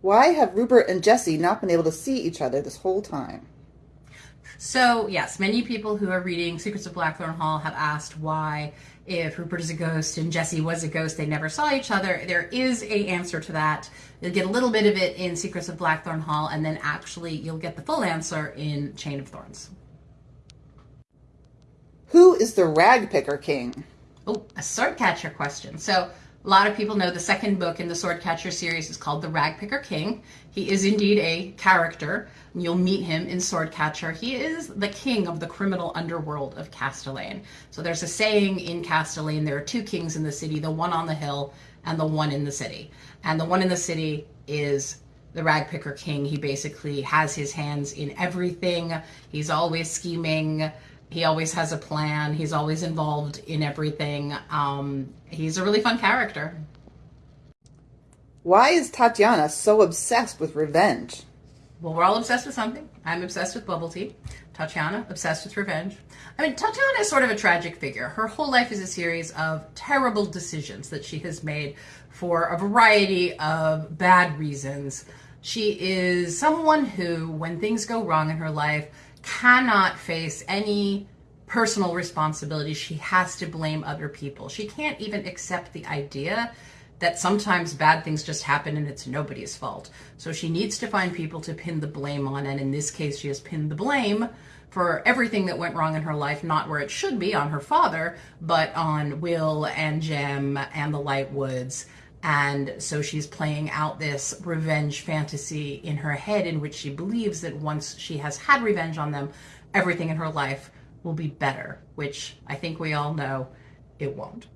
Why have Rupert and Jesse not been able to see each other this whole time? So, yes, many people who are reading Secrets of Blackthorn Hall have asked why, if Rupert is a ghost and Jesse was a ghost, they never saw each other. There is a answer to that. You'll get a little bit of it in Secrets of Blackthorn Hall, and then actually you'll get the full answer in Chain of Thorns. Who is the ragpicker king? Oh, a sword catcher question. So a lot of people know the second book in the Swordcatcher series is called The Ragpicker King. He is indeed a character. You'll meet him in Swordcatcher. He is the king of the criminal underworld of Castellane. So there's a saying in Castellane, there are two kings in the city, the one on the hill and the one in the city. And the one in the city is the ragpicker king. He basically has his hands in everything. He's always scheming he always has a plan. He's always involved in everything. Um, he's a really fun character. Why is Tatiana so obsessed with revenge? Well, we're all obsessed with something. I'm obsessed with bubble tea. Tatiana, obsessed with revenge. I mean, Tatiana is sort of a tragic figure. Her whole life is a series of terrible decisions that she has made for a variety of bad reasons. She is someone who, when things go wrong in her life, cannot face any personal responsibility. She has to blame other people. She can't even accept the idea that sometimes bad things just happen and it's nobody's fault. So she needs to find people to pin the blame on. And in this case, she has pinned the blame for everything that went wrong in her life, not where it should be on her father, but on Will and Jem and the Lightwoods. And so she's playing out this revenge fantasy in her head in which she believes that once she has had revenge on them, everything in her life will be better, which I think we all know it won't.